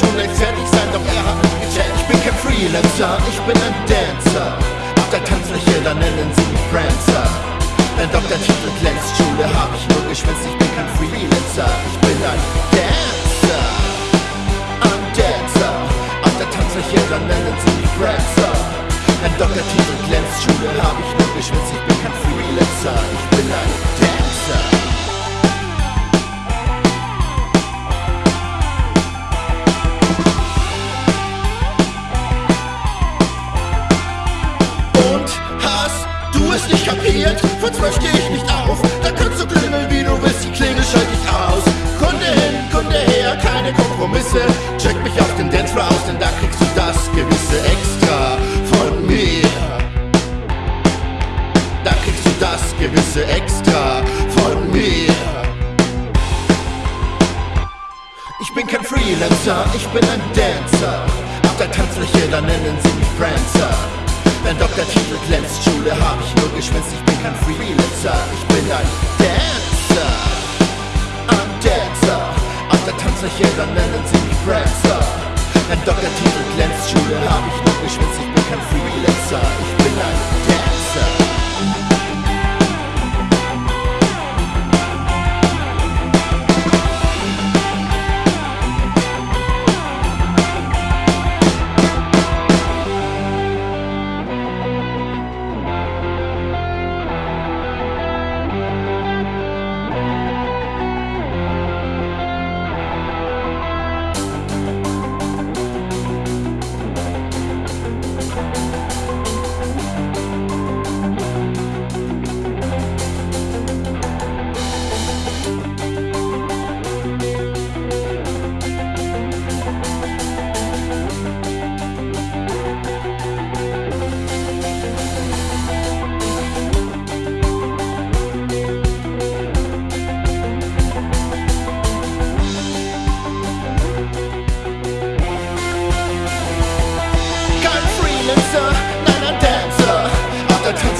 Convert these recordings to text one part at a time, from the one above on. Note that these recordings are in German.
schon längst fertig sein, doch er hat mich gecheckt. Ich bin kein Freelancer, ich bin ein Dancer. Auf der Tanzfläche, da nennen sie mich Prancer. Denn Dr. Titel glänzt, Schule hab ich nur geschwänzt, ich bin kein Freelancer, ich bin ein Dancer. Ein Dancer. Auf der Tanzfläche, da nennen sie mich Prancer. Ein Dr. Titel glänzt, Schule hab ich nur geschwänzt, ich bin kein Freelancer, ich bin ein Dancer. Es nicht kapiert, von zwölf steh ich nicht auf. Da kannst du klingeln, wie du willst, die Klingel schalte ich aus. Kunde hin, Kunde her, keine Kompromisse. Check mich auf den Dancefloor aus, denn da kriegst du das gewisse Extra von mir. Da kriegst du das gewisse Extra von mir. Ich bin kein Freelancer, ich bin ein Dancer. Auf der Tanzfläche, da nennen sie mich Prancer. Dein Doktortitel glänzt, Schule hab ich nur geschwänzt, ich bin kein Freelancer, ich bin ein Dancer, ein Dancer. Auf der Tanzfläche, dann nennen sie mich Prancer. Dein Doktortitel glänzt, Schule hab ich nur geschwänzt,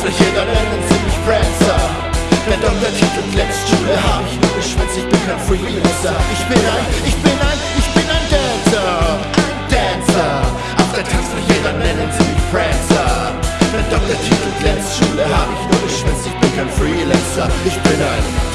Tanzfläche, dann nennen sie mich Prancer. Wenn doch der Titel glänzt, Schule hab ich nur geschwänzt, ich bin kein Freelancer. Ich bin ein, ich bin ein, ich bin ein Dancer, ein Dancer. Auf der Tanzfläche, dann nennen sie mich Prancer. Wenn doch der Titel glänzt, Schule hab ich nur geschwänzt, ich bin kein Freelancer. Ich bin ein